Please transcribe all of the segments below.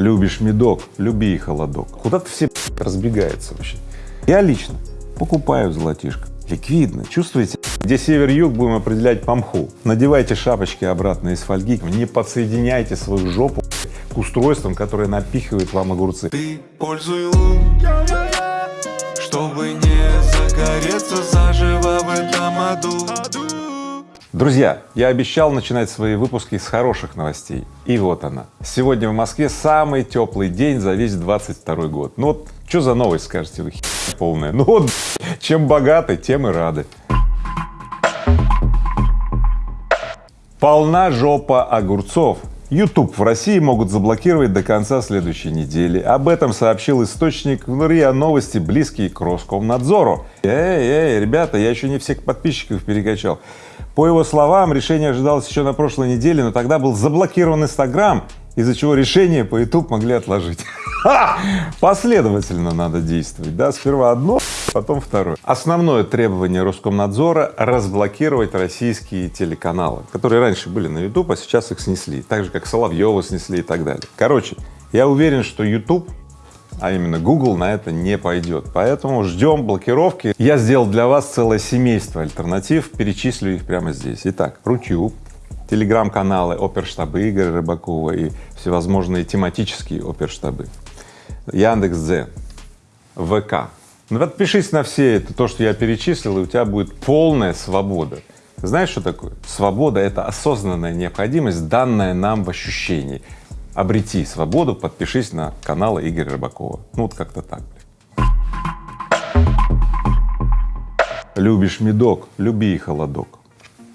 Любишь медок, люби и холодок. Куда-то все разбегаются вообще. Я лично покупаю золотишко. Ликвидно, чувствуете? Где север-юг, будем определять по мху. Надевайте шапочки обратно из фольги, не подсоединяйте свою жопу к устройствам, которые напихивают вам огурцы. Ты пользуй лун, чтобы не загореться заживо в этом аду. Друзья, я обещал начинать свои выпуски с хороших новостей. И вот она. Сегодня в Москве самый теплый день за весь 22 год. Ну вот, что за новость, скажете вы, полная? Ну вот, чем богаты, тем и рады. Полна жопа огурцов. YouTube в России могут заблокировать до конца следующей недели. Об этом сообщил источник в РИА Новости, близкий к Роскомнадзору. Эй, эй, ребята, я еще не всех подписчиков перекачал. По его словам, решение ожидалось еще на прошлой неделе, но тогда был заблокирован Инстаграм, из-за чего решение по YouTube могли отложить. Последовательно надо действовать, да, сперва одно, потом второе. Основное требование Роскомнадзора — разблокировать российские телеканалы, которые раньше были на YouTube, а сейчас их снесли, так же, как Соловьева снесли и так далее. Короче, я уверен, что YouTube а именно Google на это не пойдет. Поэтому ждем блокировки. Я сделал для вас целое семейство альтернатив, перечислю их прямо здесь. Итак, Рутюб, телеграм-каналы оперштабы Игоря Рыбакова и всевозможные тематические оперштабы, Яндекс.Дзен, ВК. Ну, подпишись на все это, то, что я перечислил, и у тебя будет полная свобода. Знаешь, что такое? Свобода — это осознанная необходимость, данная нам в ощущении обрети свободу, подпишись на канал Игоря Рыбакова. Ну вот как-то так. Любишь медок, люби и холодок.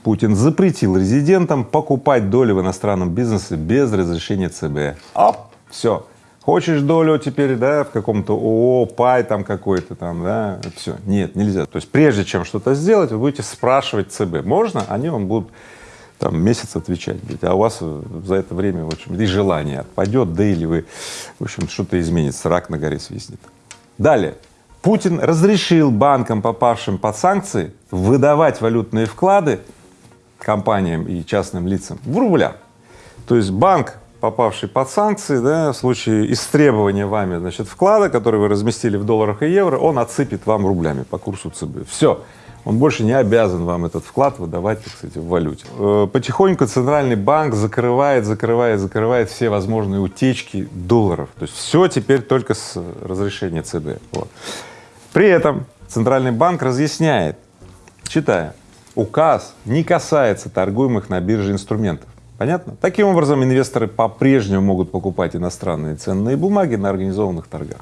Путин запретил резидентам покупать доли в иностранном бизнесе без разрешения ЦБ. Оп, все. Хочешь долю теперь, да, в каком-то ООО, пай там какой-то там, да, все. Нет, нельзя. То есть прежде чем что-то сделать, вы будете спрашивать ЦБ. Можно? Они вам будут там месяц отвечать будет, а у вас за это время, в общем, и желание отпадет, да или вы, в общем, что-то изменится, рак на горе свистнет. Далее. Путин разрешил банкам, попавшим под санкции, выдавать валютные вклады компаниям и частным лицам в рублях. То есть банк, попавший под санкции, да, в случае истребования вами, значит, вклада, который вы разместили в долларах и евро, он отсыпет вам рублями по курсу ЦБ. Все он больше не обязан вам этот вклад выдавать, так сказать, в валюте. Э, потихоньку Центральный банк закрывает, закрывает, закрывает все возможные утечки долларов. То есть все теперь только с разрешения ЦБ. Вот. При этом Центральный банк разъясняет, читая, указ не касается торгуемых на бирже инструментов. Понятно? Таким образом, инвесторы по-прежнему могут покупать иностранные ценные бумаги на организованных торгах.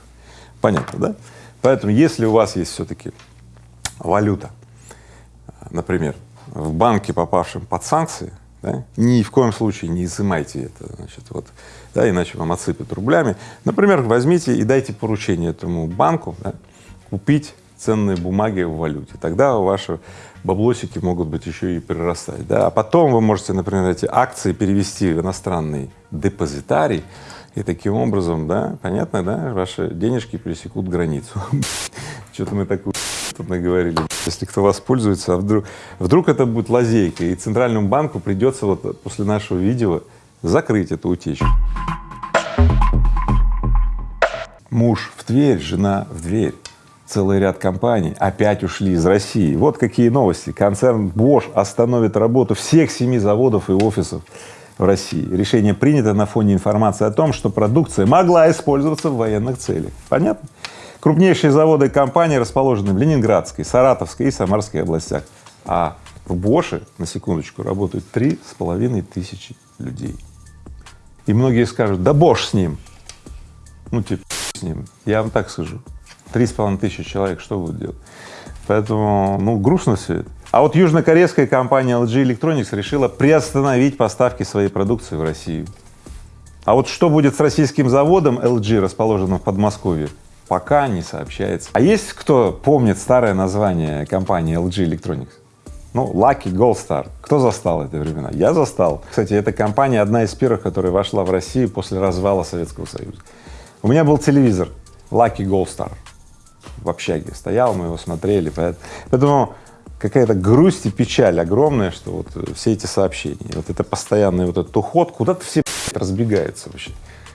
Понятно, да? Поэтому, если у вас есть все-таки валюта, например, в банке, попавшем под санкции, да, ни в коем случае не изымайте это, значит, вот, да, иначе вам отсыпят рублями. Например, возьмите и дайте поручение этому банку да, купить ценные бумаги в валюте. Тогда ваши баблосики могут быть еще и прирастать. Да? А потом вы можете, например, эти акции перевести в иностранный депозитарий, и таким образом, да, понятно, да, ваши денежки пересекут границу. Что-то мы такую тут наговорили. Если кто воспользуется, а вдруг, вдруг это будет лазейка, и Центральному банку придется вот после нашего видео закрыть эту утечку. Муж в Тверь, жена в дверь. Целый ряд компаний опять ушли из России. Вот какие новости. Концерн Bosch остановит работу всех семи заводов и офисов в России. Решение принято на фоне информации о том, что продукция могла использоваться в военных целях. Понятно? Крупнейшие заводы и компании расположены в Ленинградской, Саратовской и Самарской областях, а в Боше, на секундочку, работают три с половиной тысячи людей. И многие скажут, да Бош с ним, ну типа с ним, я вам так скажу, три с половиной тысячи человек что будут делать? Поэтому, ну, грустно все это. А вот южнокорейская компания LG Electronics решила приостановить поставки своей продукции в Россию. А вот что будет с российским заводом LG, расположенным в Подмосковье, пока не сообщается. А есть кто помнит старое название компании LG Electronics? Ну, Lucky Gold Star. Кто застал эти времена? Я застал. Кстати, эта компания одна из первых, которая вошла в Россию после развала Советского Союза. У меня был телевизор Lucky Gold Star в общаге стоял, мы его смотрели, поэтому какая-то грусть и печаль огромная, что вот все эти сообщения, вот это постоянный вот этот уход, куда-то все разбегаются вообще.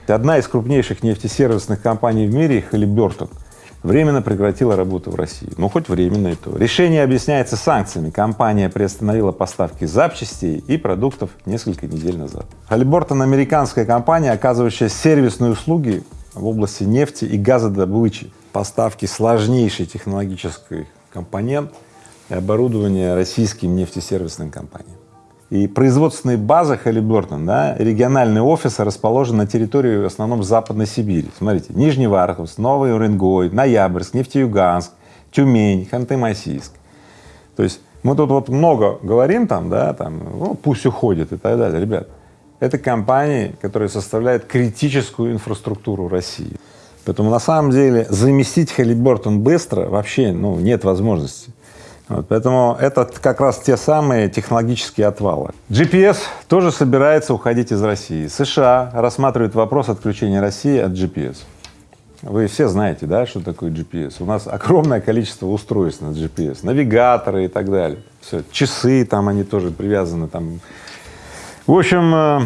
Одна из крупнейших нефтесервисных компаний в мире, Halliburton, временно прекратила работу в России. Ну, хоть временно и то. Решение объясняется санкциями. Компания приостановила поставки запчастей и продуктов несколько недель назад. Halliburton — американская компания, оказывающая сервисные услуги в области нефти и газодобычи, поставки сложнейшей технологической компонент и оборудования российским нефтесервисным компаниям. И производственные базы Halliburton, да, региональные офисы расположены на территории в основном Западной Сибири. Смотрите, Нижневартовск, Новый Уренгой, Ноябрьск, Нефтеюганск, Тюмень, Ханты-Мансийск. То есть мы тут вот много говорим там, да, там, ну, пусть уходит и так далее. Ребят, это компании, которые составляют критическую инфраструктуру России. Поэтому на самом деле заместить Halliburton быстро вообще ну, нет возможности. Вот, поэтому это как раз те самые технологические отвалы. GPS тоже собирается уходить из России. США рассматривают вопрос отключения России от GPS. Вы все знаете, да, что такое GPS? У нас огромное количество устройств на GPS, навигаторы и так далее. Все, часы там, они тоже привязаны там. В общем, э,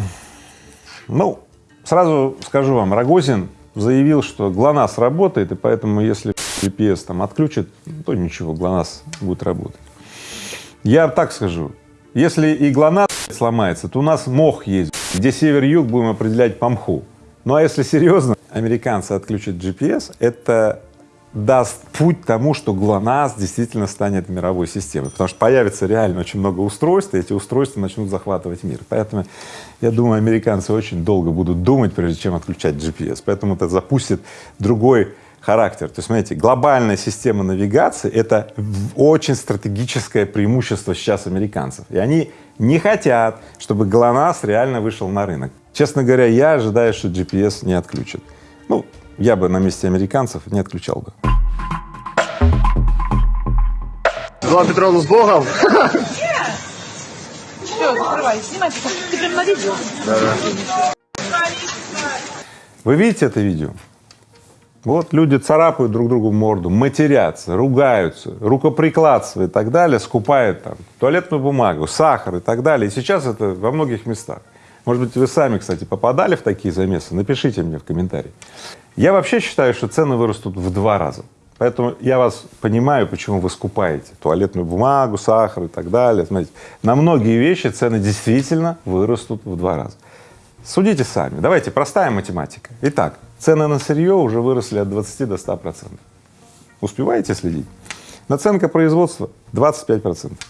ну, сразу скажу вам, Рогозин заявил, что ГЛОНАСС работает, и поэтому если GPS там отключат, то ничего, ГЛОНАСС будет работать. Я так скажу, если и ГЛОНАСС сломается, то у нас мох есть, где север-юг будем определять по мху. Ну а если серьезно, американцы отключат GPS, это даст путь тому, что ГЛОНАСС действительно станет мировой системой, потому что появится реально очень много устройств, и эти устройства начнут захватывать мир. Поэтому, я думаю, американцы очень долго будут думать, прежде чем отключать GPS, поэтому это запустит другой характер. То есть, смотрите, глобальная система навигации — это очень стратегическое преимущество сейчас американцев, и они не хотят, чтобы ГЛОНАСС реально вышел на рынок. Честно говоря, я ожидаю, что GPS не отключат. Ну, я бы на месте американцев не отключал бы. Глава Петровна с Богом. Все, закрывай, снимай, ты прям на видео. Вы видите это видео? Вот люди царапают друг другу морду, матерятся, ругаются, рукоприкладство и так далее, скупают там туалетную бумагу, сахар и так далее. И сейчас это во многих местах. Может быть, вы сами, кстати, попадали в такие замесы? Напишите мне в комментарии. Я вообще считаю, что цены вырастут в два раза. Поэтому я вас понимаю, почему вы скупаете туалетную бумагу, сахар и так далее. Смотрите, на многие вещи цены действительно вырастут в два раза. Судите сами. Давайте, простая математика. Итак, цены на сырье уже выросли от 20 до 100 процентов. Успеваете следить? Наценка производства 25 процентов,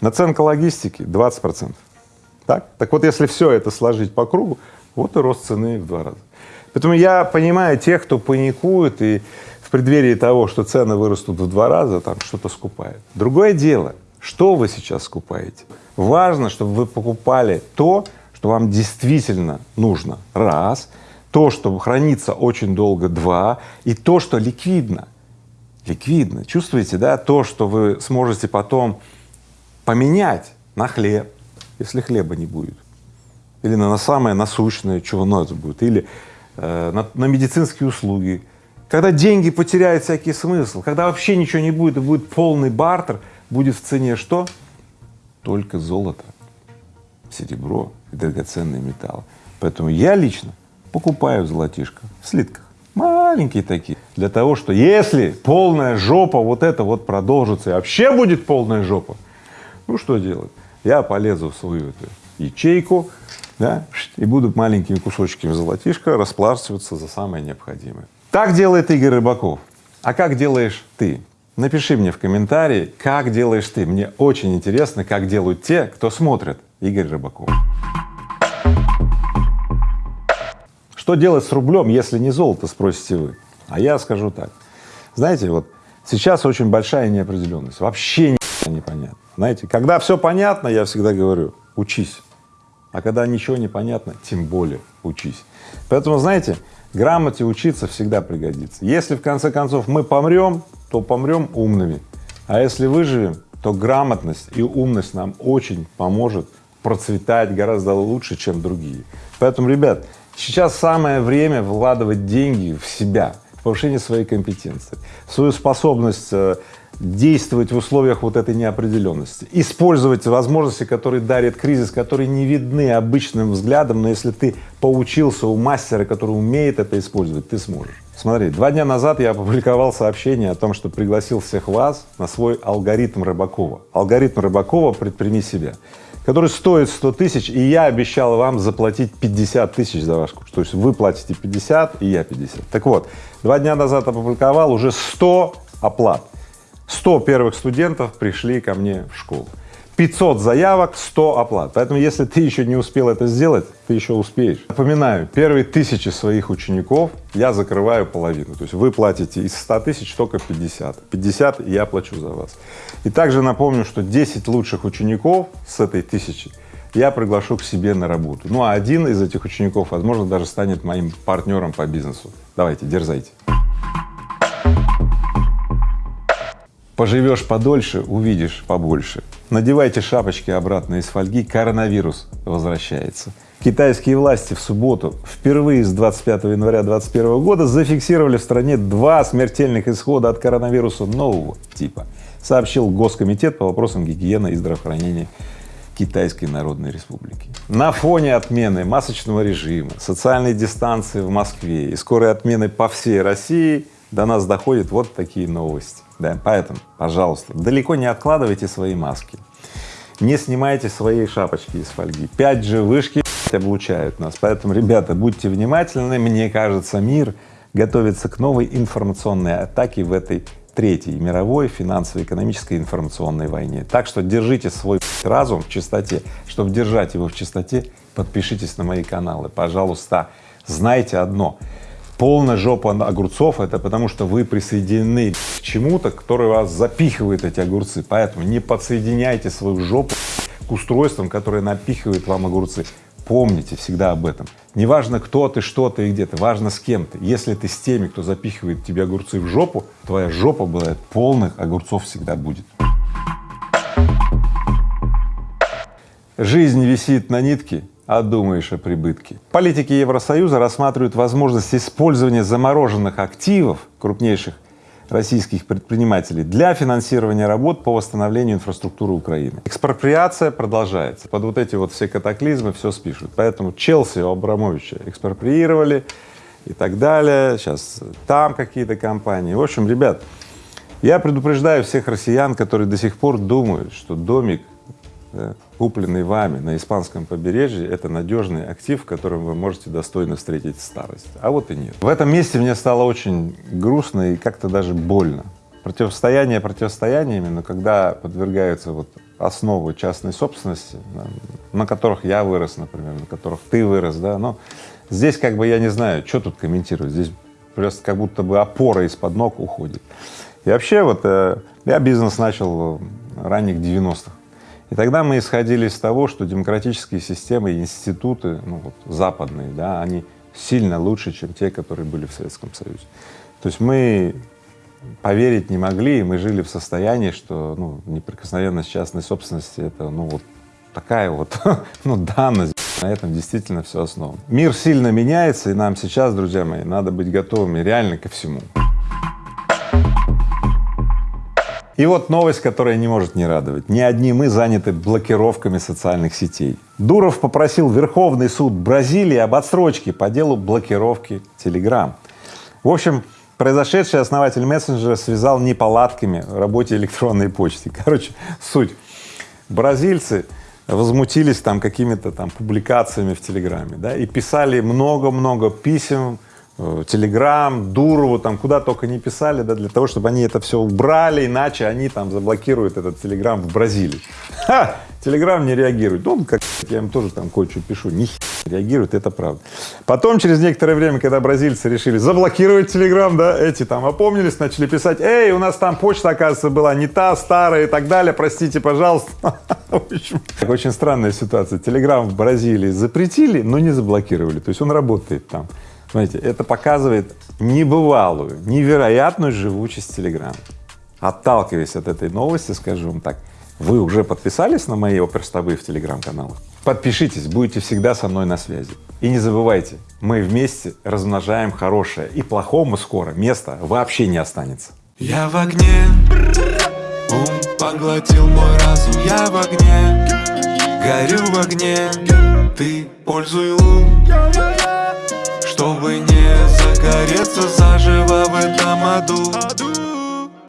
наценка логистики 20 процентов. Так? так вот, если все это сложить по кругу, вот и рост цены в два раза. Поэтому я понимаю тех, кто паникует и в преддверии того, что цены вырастут в два раза, там что-то скупает. Другое дело, что вы сейчас скупаете. Важно, чтобы вы покупали то, что вам действительно нужно, раз, то, что хранится очень долго, два, и то, что ликвидно. Ликвидно. Чувствуете, да, то, что вы сможете потом поменять на хлеб, если хлеба не будет, или на, на самое насущное, чего надо будет, или э, на, на медицинские услуги. Когда деньги потеряют всякий смысл, когда вообще ничего не будет и будет полный бартер, будет в цене что? Только золото, серебро и драгоценные металлы. Поэтому я лично покупаю золотишко в слитках, маленькие такие, для того, что если полная жопа вот это вот продолжится и вообще будет полная жопа, ну что делать? Я полезу в свою эту ячейку, да, и буду маленькими кусочками золотишка расплачиваться за самое необходимое. Так делает Игорь Рыбаков. А как делаешь ты? Напиши мне в комментарии, как делаешь ты. Мне очень интересно, как делают те, кто смотрит Игорь Рыбаков. Что делать с рублем, если не золото, спросите вы? А я скажу так. Знаете, вот сейчас очень большая неопределенность, вообще непонятно. Знаете, когда все понятно, я всегда говорю, учись. А когда ничего не понятно, тем более учись. Поэтому, знаете, грамоте учиться всегда пригодится. Если в конце концов мы помрем, то помрем умными, а если выживем, то грамотность и умность нам очень поможет процветать гораздо лучше, чем другие. Поэтому, ребят, сейчас самое время вкладывать деньги в себя, в повышение своей компетенции, свою способность э, действовать в условиях вот этой неопределенности, использовать возможности, которые дарит кризис, которые не видны обычным взглядом, но если ты поучился у мастера, который умеет это использовать, ты сможешь. Смотри, два дня назад я опубликовал сообщение о том, что пригласил всех вас на свой алгоритм Рыбакова. Алгоритм Рыбакова «Предприми себя», который стоит 100 тысяч, и я обещал вам заплатить 50 тысяч за ваш курс. То есть вы платите 50, и я 50. Так вот, два дня назад опубликовал уже 100 оплат. 100 первых студентов пришли ко мне в школу. 500 заявок, 100 оплат. Поэтому, если ты еще не успел это сделать, ты еще успеешь. Напоминаю, первые тысячи своих учеников я закрываю половину. То есть вы платите из 100 тысяч только 50. 50 я плачу за вас. И также напомню, что 10 лучших учеников с этой тысячи я приглашу к себе на работу. Ну а один из этих учеников, возможно, даже станет моим партнером по бизнесу. Давайте, дерзайте. Поживешь подольше, увидишь побольше. Надевайте шапочки обратно из фольги, коронавирус возвращается. Китайские власти в субботу впервые с 25 января 2021 года зафиксировали в стране два смертельных исхода от коронавируса нового типа, сообщил Госкомитет по вопросам гигиены и здравоохранения Китайской Народной Республики. На фоне отмены масочного режима, социальной дистанции в Москве и скорой отмены по всей России до нас доходят вот такие новости. Да, поэтому, пожалуйста, далеко не откладывайте свои маски, не снимайте свои шапочки из фольги. 5G вышки облучают нас, поэтому, ребята, будьте внимательны. Мне кажется, мир готовится к новой информационной атаке в этой третьей мировой финансово-экономической информационной войне. Так что держите свой разум в чистоте. Чтобы держать его в чистоте, подпишитесь на мои каналы, пожалуйста. Знайте одно — полная жопа огурцов — это потому, что вы присоединены к чему-то, которое вас запихивает эти огурцы. Поэтому не подсоединяйте свою жопу к устройствам, которые напихивают вам огурцы. Помните всегда об этом. Неважно, кто ты, что ты и где ты, важно с кем ты. Если ты с теми, кто запихивает тебе огурцы в жопу, твоя жопа бывает полных огурцов всегда будет. Жизнь висит на нитке, а думаешь о прибытке. Политики Евросоюза рассматривают возможность использования замороженных активов крупнейших российских предпринимателей для финансирования работ по восстановлению инфраструктуры Украины. Экспроприация продолжается. Под вот эти вот все катаклизмы все спишут. Поэтому Челси у Абрамовича экспроприировали и так далее. Сейчас там какие-то компании. В общем, ребят, я предупреждаю всех россиян, которые до сих пор думают, что домик да, купленный вами на испанском побережье, это надежный актив, в котором вы можете достойно встретить старость. А вот и нет. В этом месте мне стало очень грустно и как-то даже больно. Противостояние противостояниями, но когда подвергаются вот основы частной собственности, на которых я вырос, например, на которых ты вырос, да, но здесь как бы я не знаю, что тут комментировать, здесь просто как будто бы опора из-под ног уходит. И вообще вот э, я бизнес начал в ранних 90-х, и тогда мы исходили из того, что демократические системы и институты, ну вот западные, да, они сильно лучше, чем те, которые были в Советском Союзе. То есть мы поверить не могли, и мы жили в состоянии, что ну, неприкосновенность частной собственности — это ну вот такая вот ну, данность, на этом действительно все основано. Мир сильно меняется, и нам сейчас, друзья мои, надо быть готовыми реально ко всему. И вот новость, которая не может не радовать. Не одни мы заняты блокировками социальных сетей. Дуров попросил Верховный суд Бразилии об отсрочке по делу блокировки Telegram. В общем, произошедший основатель мессенджера связал неполадками в работе электронной почты. Короче, суть. Бразильцы возмутились там какими-то там публикациями в Телеграме, да, и писали много-много писем Телеграм, Дурову, там куда только не писали, да, для того, чтобы они это все убрали, иначе они там заблокируют этот Телеграм в Бразилии. Ха! Телеграм не реагирует. Ну, как я им тоже там кое-что пишу, ни реагирует, это правда. Потом, через некоторое время, когда бразильцы решили заблокировать Телеграм, да, эти там опомнились, начали писать, эй, у нас там почта, оказывается, была не та, старая и так далее, простите, пожалуйста. Очень странная ситуация. Телеграм в Бразилии запретили, но не заблокировали, то есть он работает там. Смотрите, это показывает небывалую, невероятную живучесть Телеграма. Отталкиваясь от этой новости, скажу вам так, вы уже подписались на мои оперстабы в Телеграм-каналах? Подпишитесь, будете всегда со мной на связи. И не забывайте, мы вместе размножаем хорошее, и плохому скоро места вообще не останется. Я в огне, Ум поглотил мой разум, я в огне Горю в огне Ты пользуй ум Чтобы не загореться заживо в этом аду